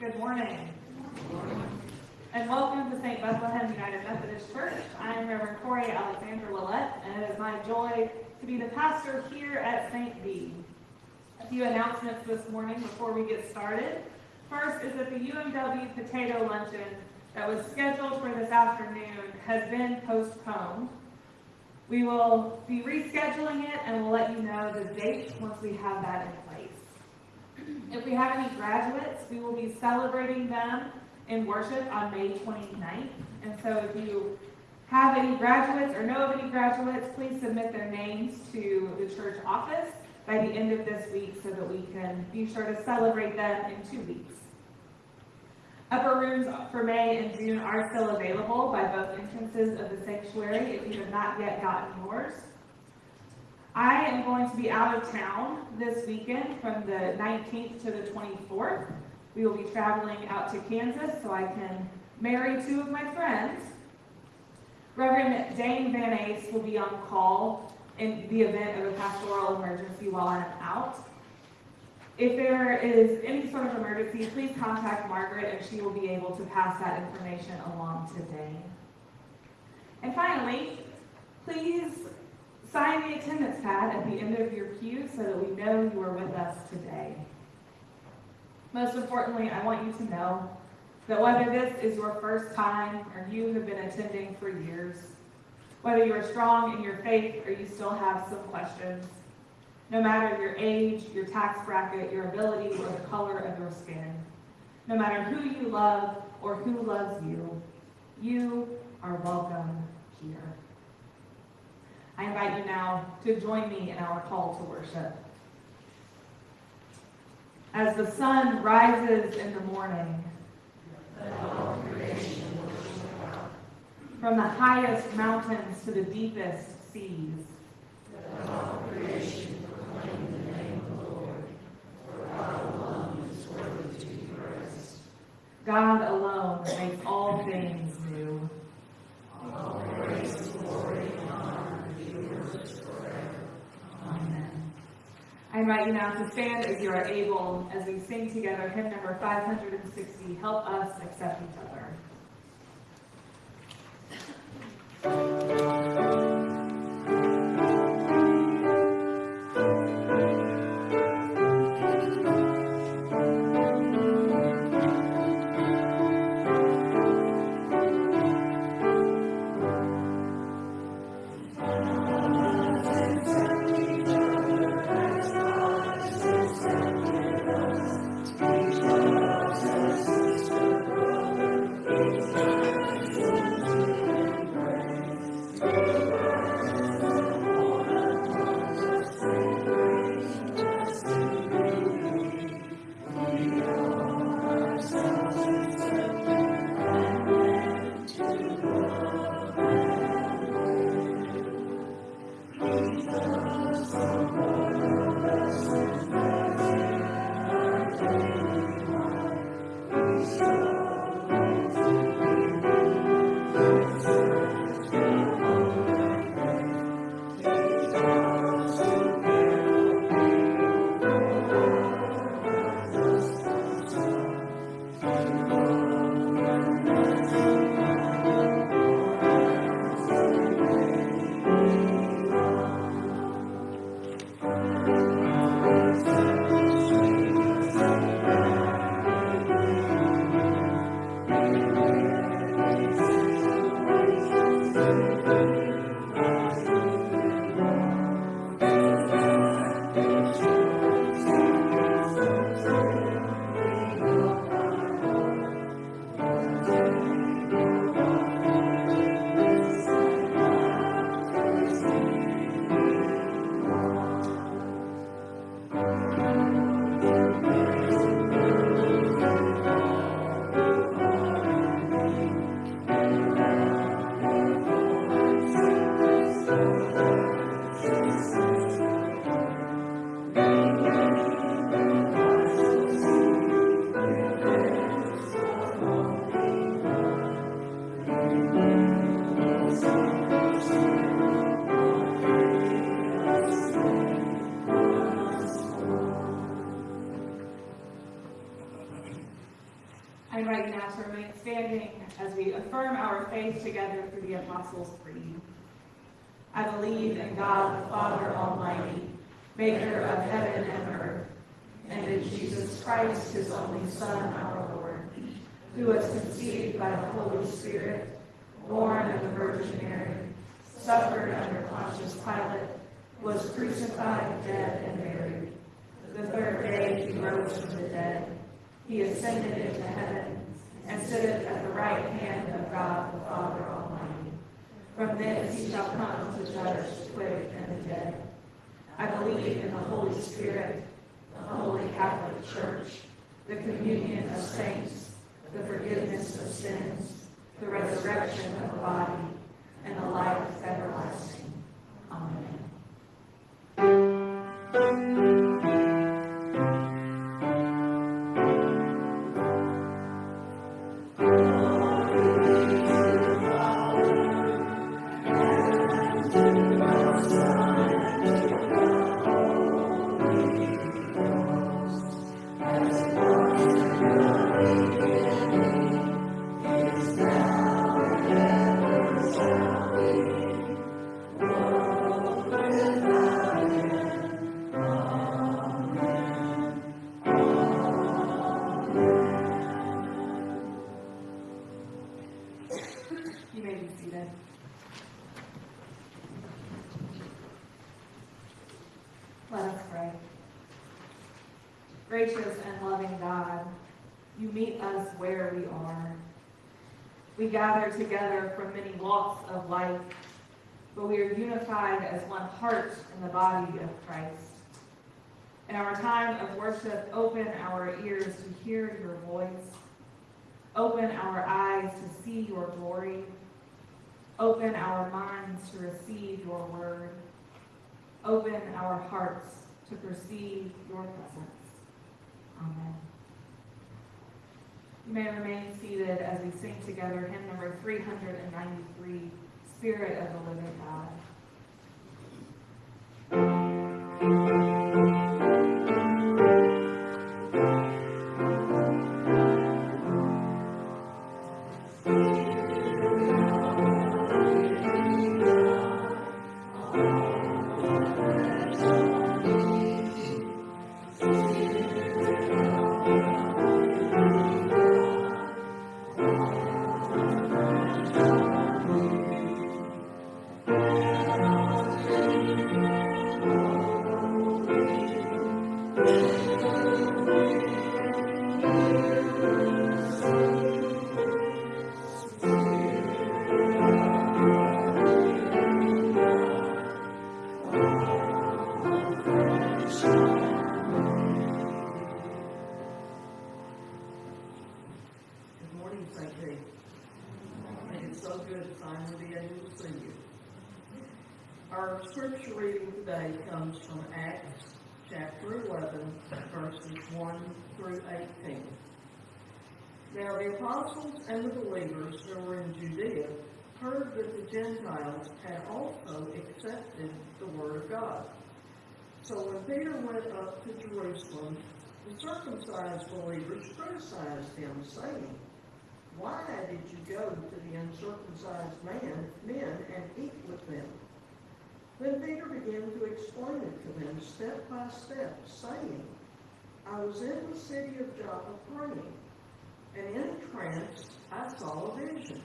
Good morning. And welcome to St. Bethlehem United Methodist Church. I am Reverend Corey Alexander Willett, and it is my joy to be the pastor here at St. B. A few announcements this morning before we get started. First is that the UMW potato luncheon that was scheduled for this afternoon has been postponed. We will be rescheduling it and we'll let you know the date once we have that. If we have any graduates, we will be celebrating them in worship on May 29th. And so if you have any graduates or know of any graduates, please submit their names to the church office by the end of this week so that we can be sure to celebrate them in two weeks. Upper rooms for May and June are still available by both entrances of the sanctuary if you have not yet gotten yours. I am going to be out of town this weekend from the 19th to the 24th. We will be traveling out to Kansas so I can marry two of my friends. Reverend Dane Van Ace will be on call in the event of a pastoral emergency while I'm out. If there is any sort of emergency, please contact Margaret and she will be able to pass that information along today. And finally, please sign the attendance pad at the end of your pew so that we know you are with us today. Most importantly, I want you to know that whether this is your first time or you have been attending for years, whether you are strong in your faith or you still have some questions, no matter your age, your tax bracket, your ability, or the color of your skin. No matter who you love or who loves you, you are welcome here. I invite you now to join me in our call to worship. As the sun rises in the morning, from the highest mountains to the deepest seas, God alone makes all things new. Amen. I invite you now to stand as you are able as we sing together hymn number 560, Help Us Accept Each Other. Shall come to judge the quick and the dead. I believe in the Holy Spirit, the Holy Catholic Church, the communion of saints, the forgiveness of sins, the resurrection of the body, and the life everlasting. Amen. Receive your word. Open our hearts to perceive your presence. Amen. You may remain seated as we sing together hymn number 393, Spirit of the Living God. Through 18. Now the apostles and the believers who were in Judea heard that the Gentiles had also accepted the word of God. So when Peter went up to Jerusalem, the circumcised believers criticized him, saying, Why did you go to the uncircumcised man, men and eat with them? Then Peter began to explain it to them step by step, saying, I was in the city of Joppa praying, and in a trance I saw a vision.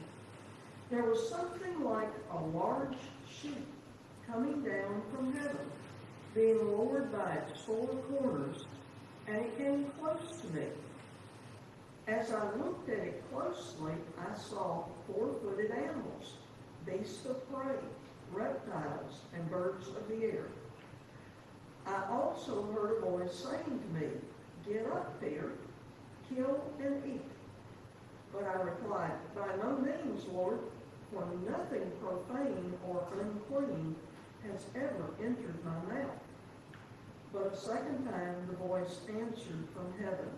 There was something like a large sheep coming down from heaven, being lowered by its four corners, and it came close to me. As I looked at it closely, I saw four-footed animals, beasts of prey, reptiles, and birds of the air. I also heard a voice saying to me, Get up, Peter, kill and eat. But I replied, By no means, Lord, for nothing profane or unclean has ever entered my mouth. But a second time the voice answered from heaven,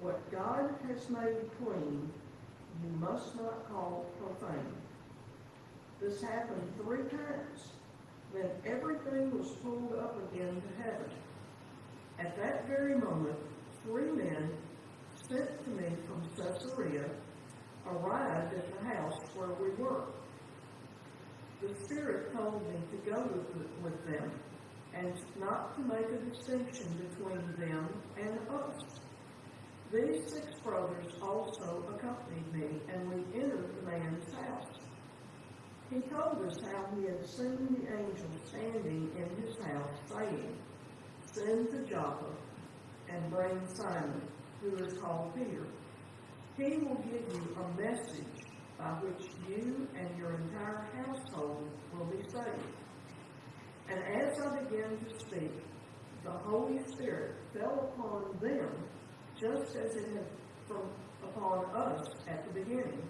What God has made clean, you must not call profane. This happened three times. Then everything was pulled up again to heaven. At that very moment, three men sent to me from Caesarea arrived at the house where we were. The Spirit told me to go with, with them and not to make a distinction between them and us. These six brothers also accompanied me, and we entered the man's house. He told us how he had seen the angel standing in his house, saying, Send to Joppa and bring Simon, who is called Peter. He will give you a message by which you and your entire household will be saved. And as I began to speak, the Holy Spirit fell upon them just as it had from upon us at the beginning.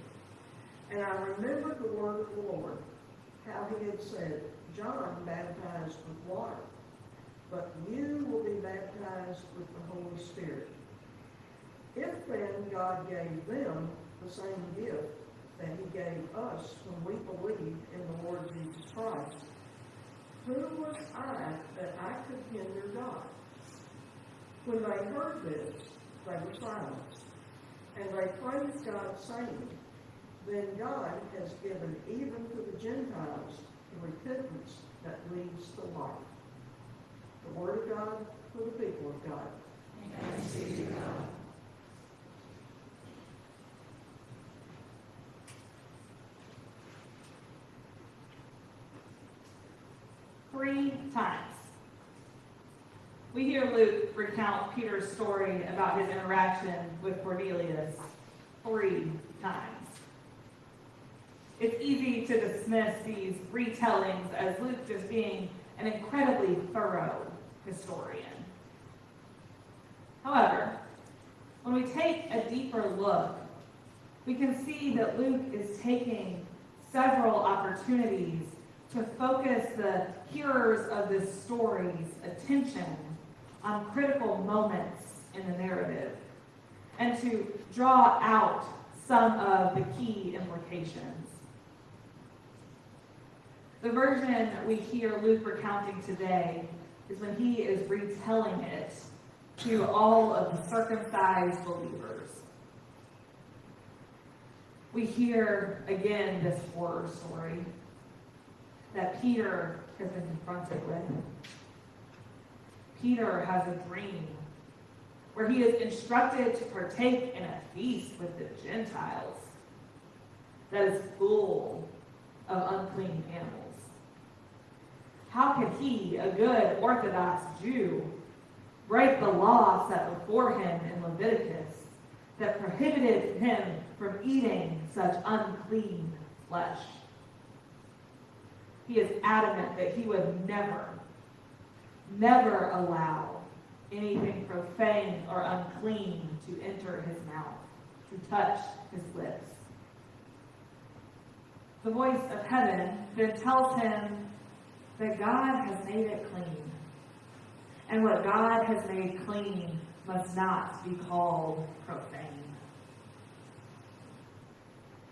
And I remembered the word of the Lord, how he had said, John baptized with water, but you will be baptized with the Holy Spirit. If then God gave them the same gift that he gave us when we believed in the Lord Jesus Christ, who was I that I could hinder God? When they heard this, they were silent, and they praised God, saying, Then God has given even to the Gentiles the repentance that leads to life. The word of God for the people of God. Three times. We hear Luke recount Peter's story about his interaction with Cornelius three times. It's easy to dismiss these retellings as Luke just being an incredibly thorough historian. However, when we take a deeper look, we can see that Luke is taking several opportunities to focus the hearers of this story's attention on critical moments in the narrative and to draw out some of the key implications. The version we hear Luke recounting today is when he is retelling it to all of the circumcised believers. We hear again this horror story that Peter has been confronted with. Peter has a dream where he is instructed to partake in a feast with the Gentiles that is full of unclean animals. How could he, a good Orthodox Jew, break the law set before him in Leviticus that prohibited him from eating such unclean flesh? He is adamant that he would never, never allow anything profane or unclean to enter his mouth, to touch his lips. The voice of heaven then tells him that God has made it clean. And what God has made clean must not be called profane.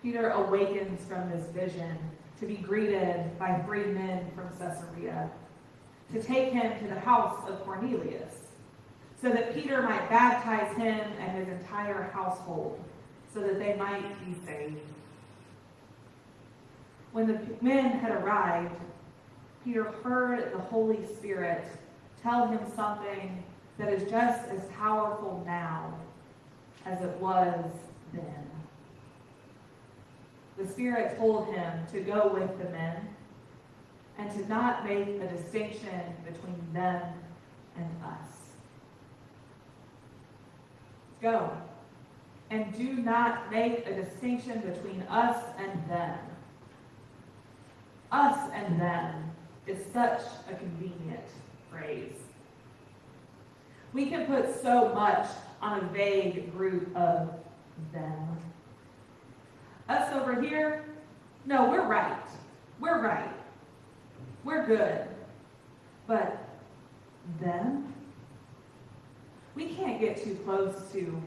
Peter awakens from this vision to be greeted by three men from Caesarea to take him to the house of Cornelius so that Peter might baptize him and his entire household so that they might be saved. When the men had arrived, Peter heard the Holy Spirit tell him something that is just as powerful now as it was then. The Spirit told him to go with the men and to not make a distinction between them and us. Go and do not make a distinction between us and them. Us and them is such a convenient phrase. We can put so much on a vague group of them. Us over here, no, we're right. We're right. We're good. But them? We can't get too close to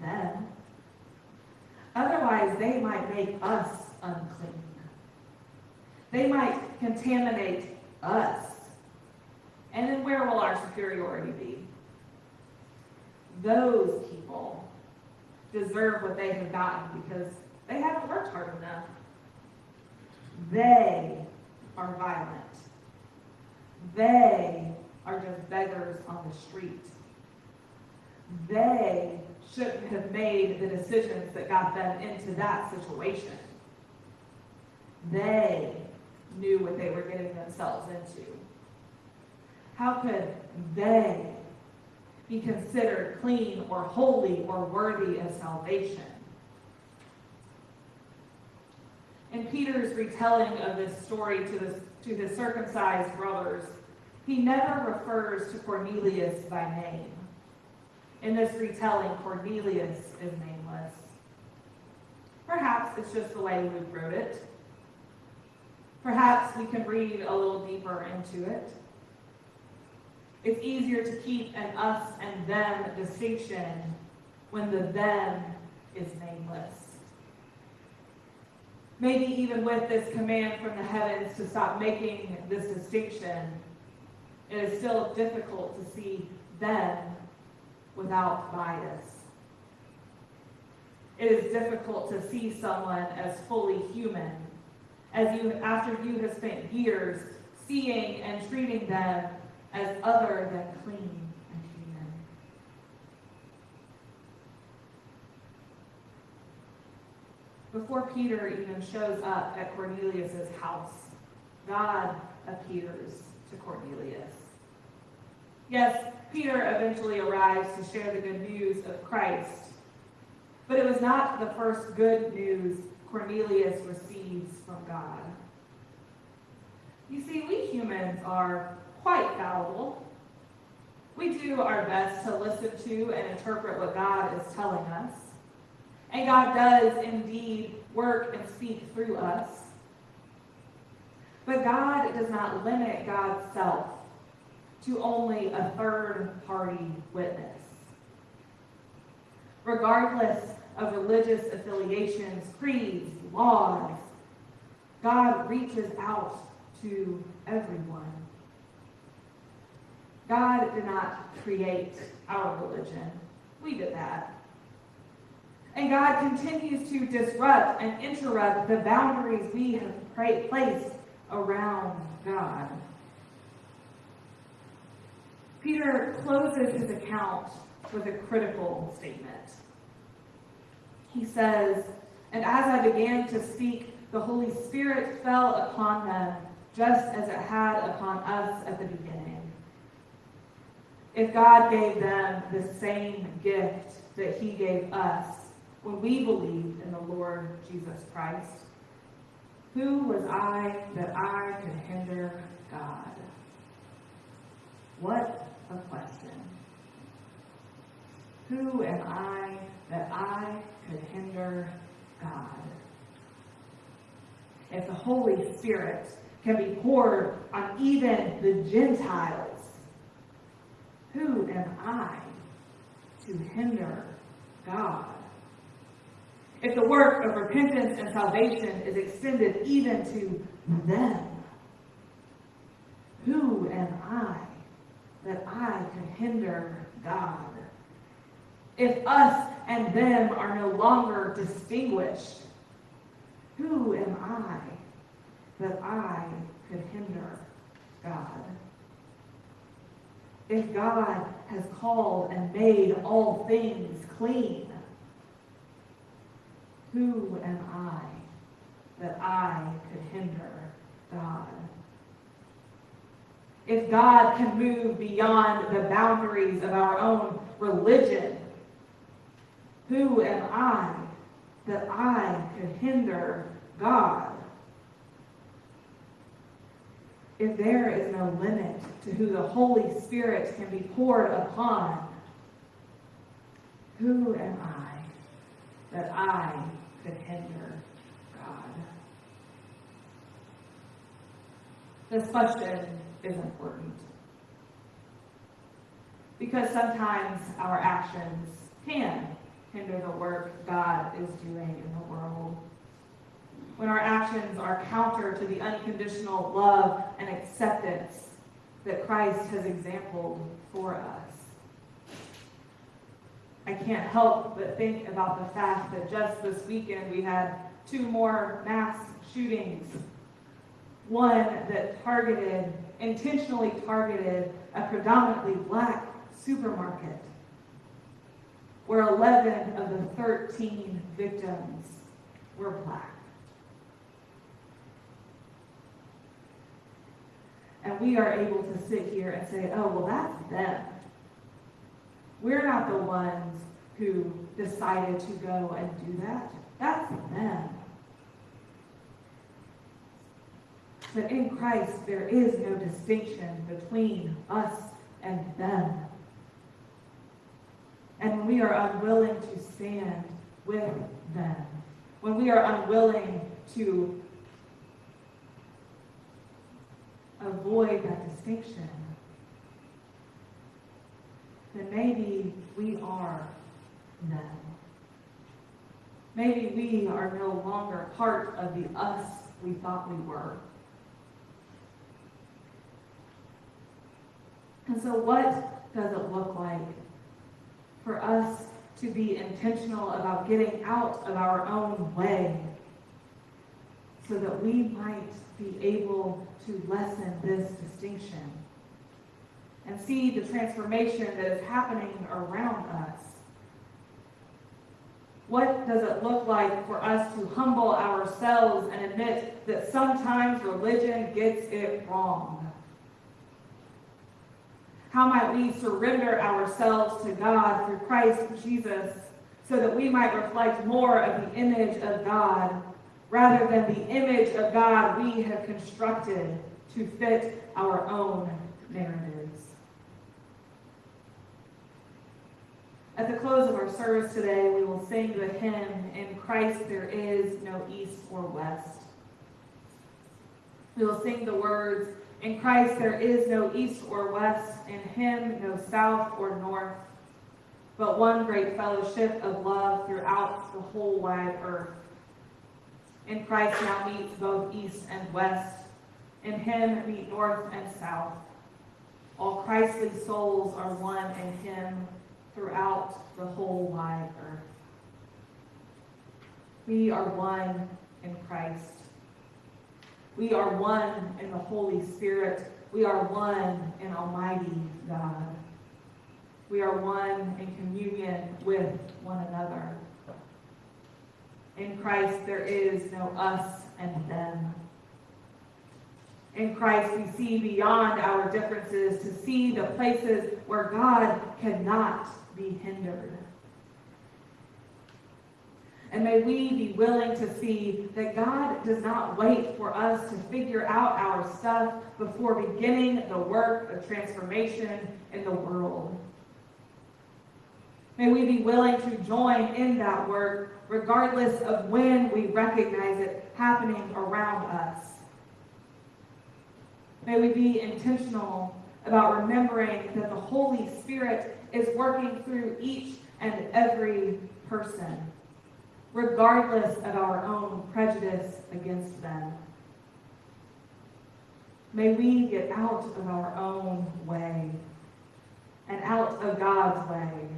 them. Otherwise, they might make us unclean. They might contaminate us. And then where will our superiority be? Those people deserve what they have gotten because they haven't worked hard enough. They are violent. They are just beggars on the street. They shouldn't have made the decisions that got them into that situation. They knew what they were getting themselves into. How could they be considered clean or holy or worthy of salvation? In Peter's retelling of this story to the, to the circumcised brothers, he never refers to Cornelius by name. in this retelling, Cornelius is nameless. Perhaps it's just the way Luke wrote it. Perhaps we can read a little deeper into it. It's easier to keep an us and them distinction when the them is nameless. Maybe even with this command from the heavens to stop making this distinction, it is still difficult to see them without bias. It is difficult to see someone as fully human, as you after you have spent years seeing and treating them as other than clean and human. Before Peter even shows up at Cornelius' house, God appears to Cornelius. Yes, Peter eventually arrives to share the good news of Christ, but it was not the first good news Cornelius receives from God. You see, we humans are quite fallible. We do our best to listen to and interpret what God is telling us. And God does indeed work and speak through us. But God does not limit God's self to only a third party witness. Regardless of religious affiliations, creeds, laws, God reaches out to everyone. God did not create our religion. We did that. And God continues to disrupt and interrupt the boundaries we have placed around God. Peter closes his account with a critical statement. He says, And as I began to speak, the Holy Spirit fell upon them just as it had upon us at the beginning. If God gave them the same gift that He gave us when we believed in the Lord Jesus Christ, who was I that I could hinder God? What a question. Who am I that I could hinder God? If the Holy Spirit can be poured on even the Gentiles, who am I to hinder God? If the work of repentance and salvation is extended even to them, who am I that I could hinder God? If us and them are no longer distinguished, who am I that I could hinder God? If God has called and made all things clean, who am I that I could hinder God? If God can move beyond the boundaries of our own religion, who am I that I could hinder God? If there is no limit to who the Holy Spirit can be poured upon, who am I that I could hinder God? This question is important. Because sometimes our actions can hinder the work God is doing in the world. When our actions are counter to the unconditional love and acceptance that Christ has exampled for us. I can't help but think about the fact that just this weekend we had two more mass shootings. One that targeted, intentionally targeted, a predominantly black supermarket, where 11 of the 13 victims were black. And we are able to sit here and say, oh, well, that's them. We're not the ones who decided to go and do that. That's them. But in Christ, there is no distinction between us and them. And we are unwilling to stand with them, when we are unwilling to avoid that distinction, then maybe we are them. Maybe we are no longer part of the us we thought we were. And so, what does it look like for us to be intentional about getting out of our own way so that we might be able to lessen this distinction and see the transformation that is happening around us? What does it look like for us to humble ourselves and admit that sometimes religion gets it wrong? How might we surrender ourselves to God through Christ Jesus so that we might reflect more of the image of God rather than the image of God we have constructed to fit our own narratives? At the close of our service today, we will sing the hymn, In Christ There Is No East or West. We will sing the words, In Christ there is no east or west, in him no south or north, but one great fellowship of love throughout the whole wide earth. In Christ now meets both east and west, in him meet north and south. All Christly souls are one in him, throughout the whole wide earth. We are one in Christ. We are one in the Holy Spirit. We are one in Almighty God. We are one in communion with one another. In Christ, there is no us and them. In Christ, we see beyond our differences to see the places where God cannot be hindered. And may we be willing to see that God does not wait for us to figure out our stuff before beginning the work of transformation in the world. May we be willing to join in that work regardless of when we recognize it happening around us. May we be intentional about remembering that the Holy Spirit is working through each and every person, regardless of our own prejudice against them. May we get out of our own way and out of God's way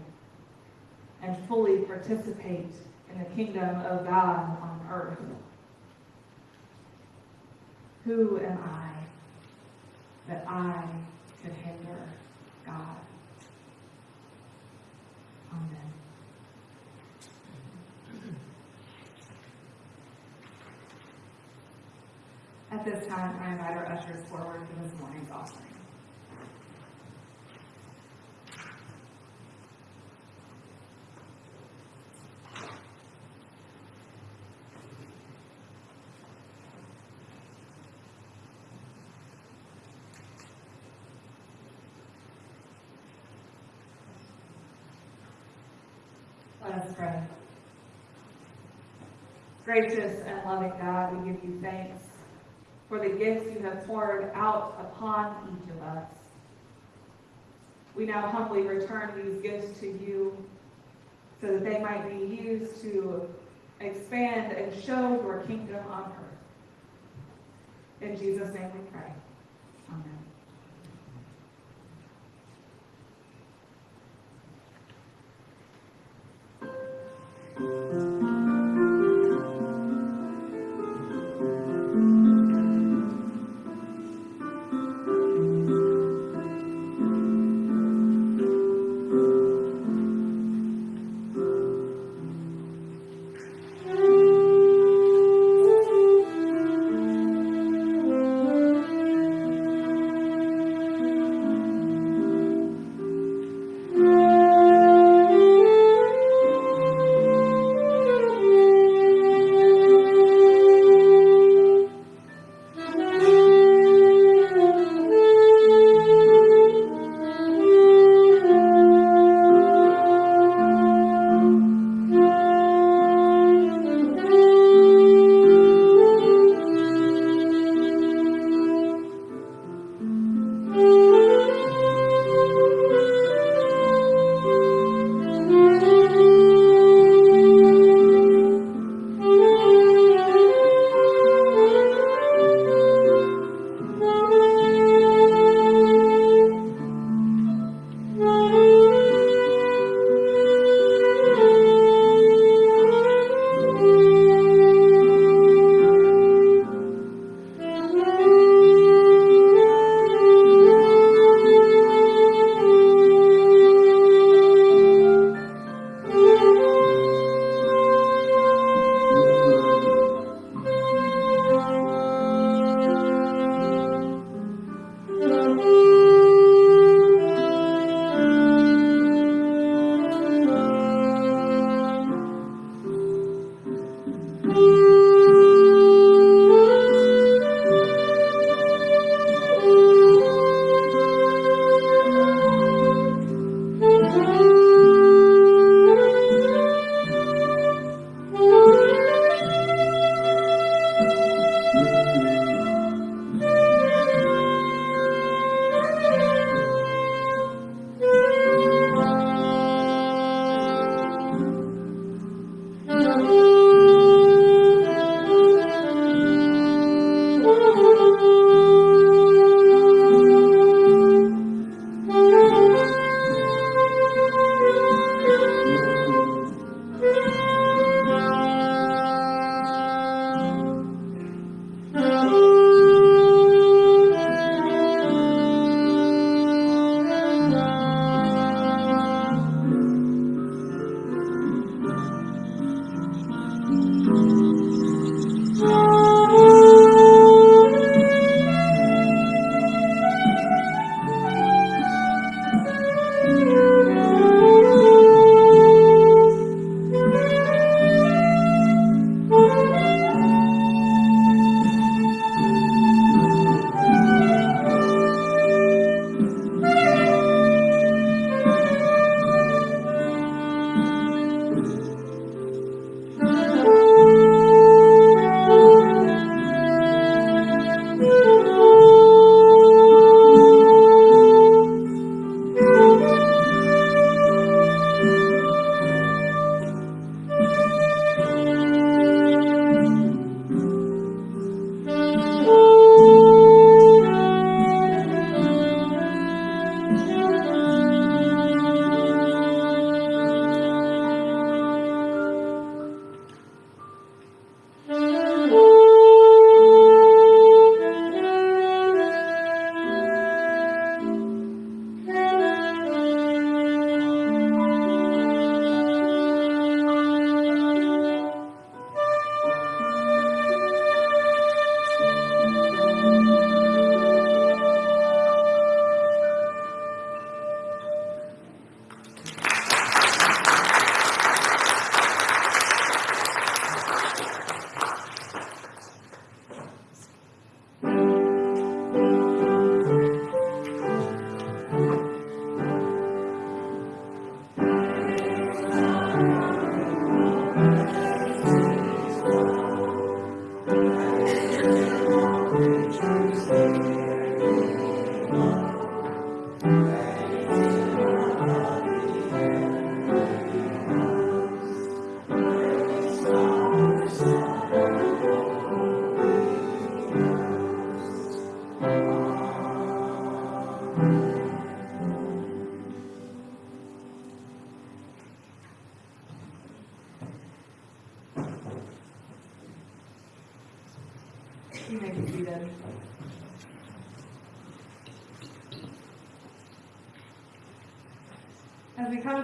and fully participate in the kingdom of God on earth. Who am I that I could hinder God? Amen. At this time, I invite our ushers forward for this morning's offering. Let us pray. Gracious and loving God, we give you thanks for the gifts you have poured out upon each of us. We now humbly return these gifts to you so that they might be used to expand and show your kingdom on earth. In Jesus' name we pray. Amen.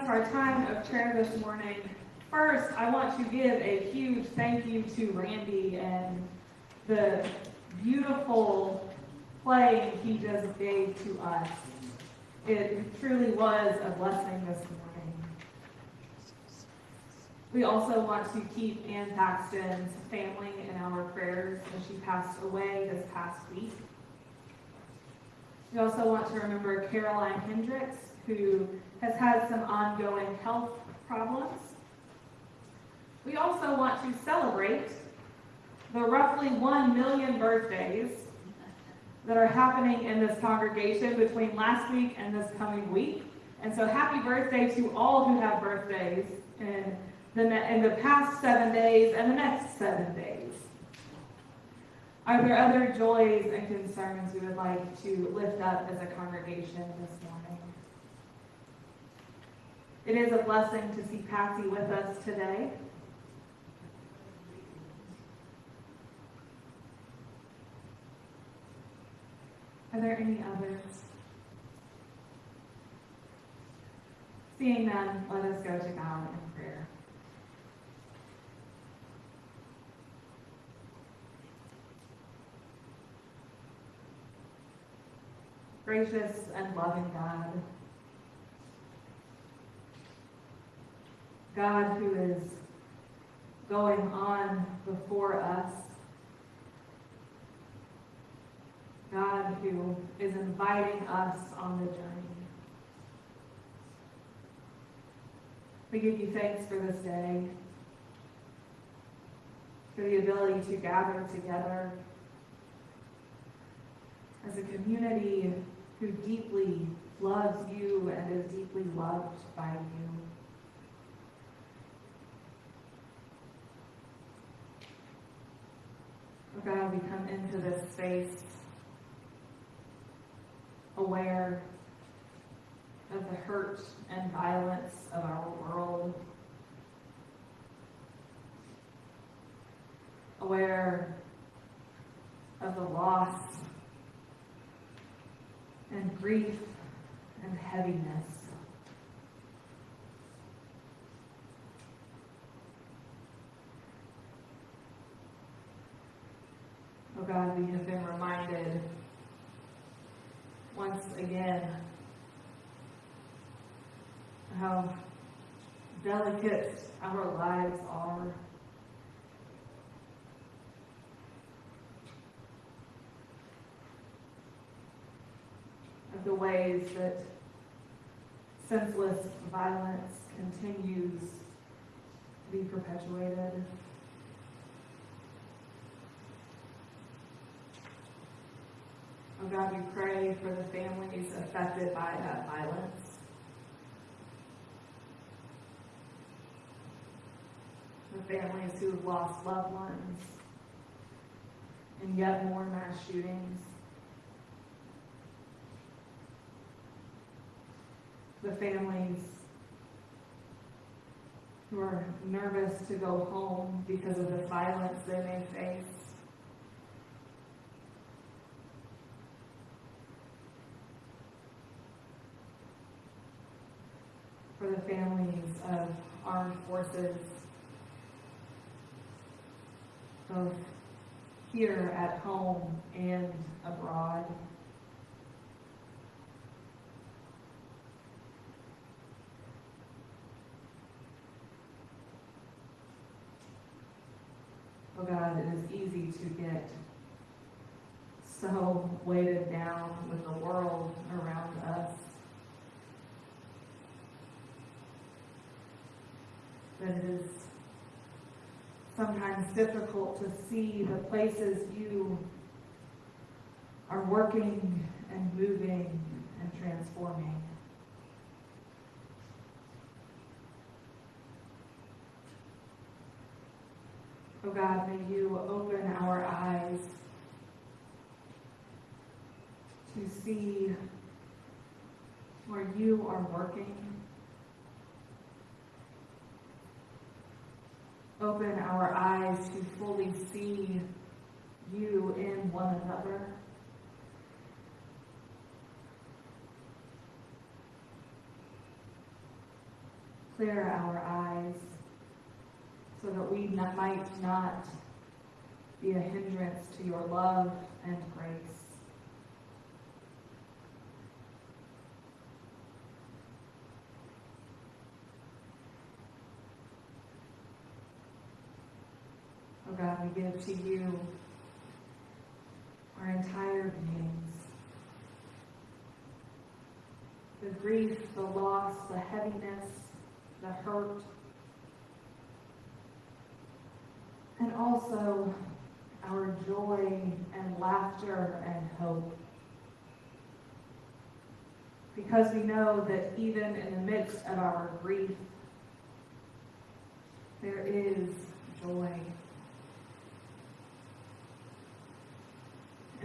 Our time of prayer this morning, first, I want to give a huge thank you to Randy and the beautiful play he just gave to us. It truly was a blessing this morning. We also want to keep Ann Paxton's family in our prayers as she passed away this past week. We also want to remember Caroline Hendricks, who has had some ongoing health problems. We also want to celebrate the roughly 1 million birthdays that are happening in this congregation between last week and this coming week. And so happy birthday to all who have birthdays in the, in the past seven days and the next seven days. Are there other joys and concerns we would like to lift up as a congregation this morning? It is a blessing to see Patsy with us today. Are there any others? Seeing none, let us go to God in prayer. Gracious and loving God, God who is going on before us, God who is inviting us on the journey. We give you thanks for this day, for the ability to gather together as a community who deeply loves you and is deeply loved by you. God, we come into this space aware of the hurt and violence of our world, aware of the loss and grief and heaviness. Oh God, we have been reminded once again how delicate our lives are. Of the ways that senseless violence continues to be perpetuated. Oh God, we pray for the families affected by that violence. The families who have lost loved ones and yet more mass shootings. The families who are nervous to go home because of the violence they may face. For the families of armed forces, both here at home and abroad. Oh God, it is easy to get so weighted down with the world around us. That it is sometimes difficult to see the places you are working and moving and transforming. Oh God, may you open our eyes to see where you are working open our eyes to fully see you in one another. Clear our eyes so that we might not be a hindrance to your love and grace. Oh God, we give to you our entire beings. The grief, the loss, the heaviness, the hurt, and also our joy and laughter and hope. Because we know that even in the midst of our grief, there is joy.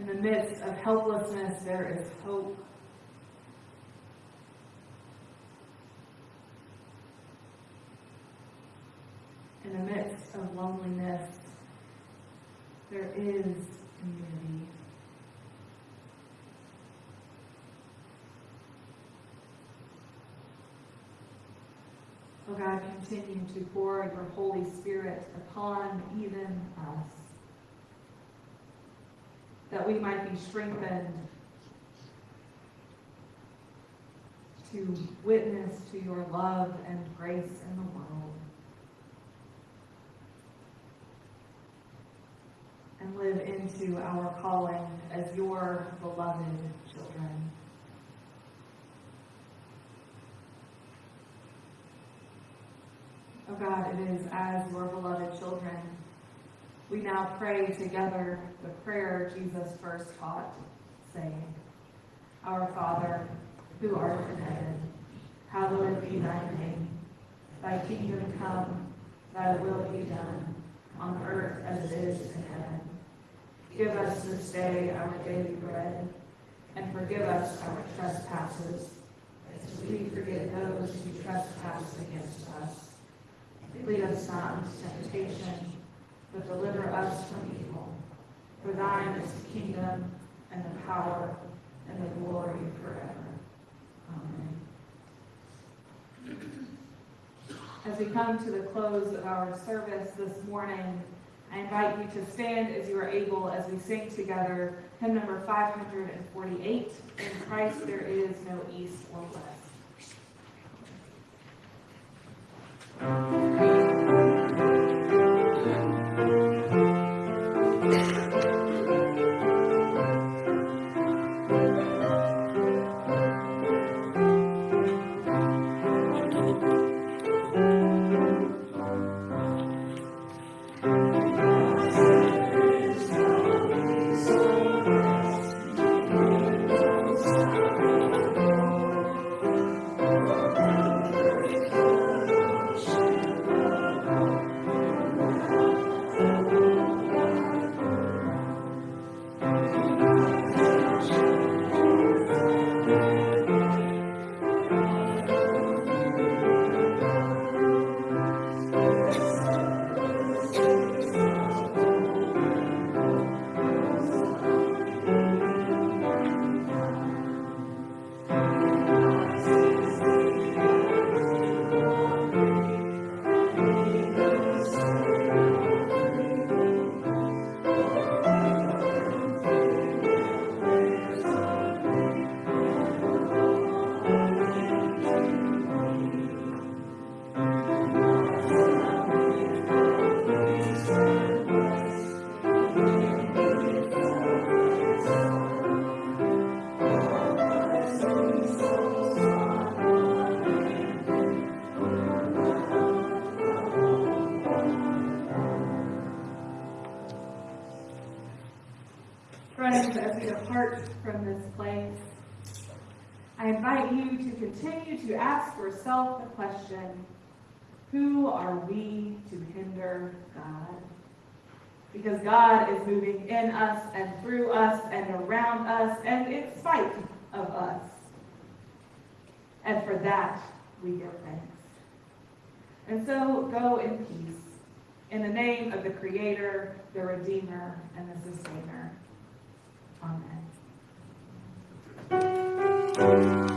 In the midst of helplessness, there is hope. In the midst of loneliness, there is community. Oh God, continue to pour your Holy Spirit upon even us, that we might be strengthened to witness to your love and grace in the world. and live into our calling as your beloved children. Oh God, it is as your beloved children. We now pray together the prayer Jesus first taught, saying, Our Father, who art in heaven, hallowed be thy name. Thy kingdom come, thy will be done, on earth as it is in heaven. Give us this day our daily bread, and forgive us our trespasses, as we forgive those who trespass against us. Lead us not into temptation, but deliver us from evil. For thine is the kingdom, and the power, and the glory forever. Amen. As we come to the close of our service this morning, I invite you to stand as you are able as we sing together hymn number 548, In Christ there is no east or west. From this place, I invite you to continue to ask yourself the question, who are we to hinder God? Because God is moving in us and through us and around us and in spite of us. And for that, we give thanks. And so go in peace In the name of the Creator, the Redeemer, and the Sustainer. Amen. Thank you.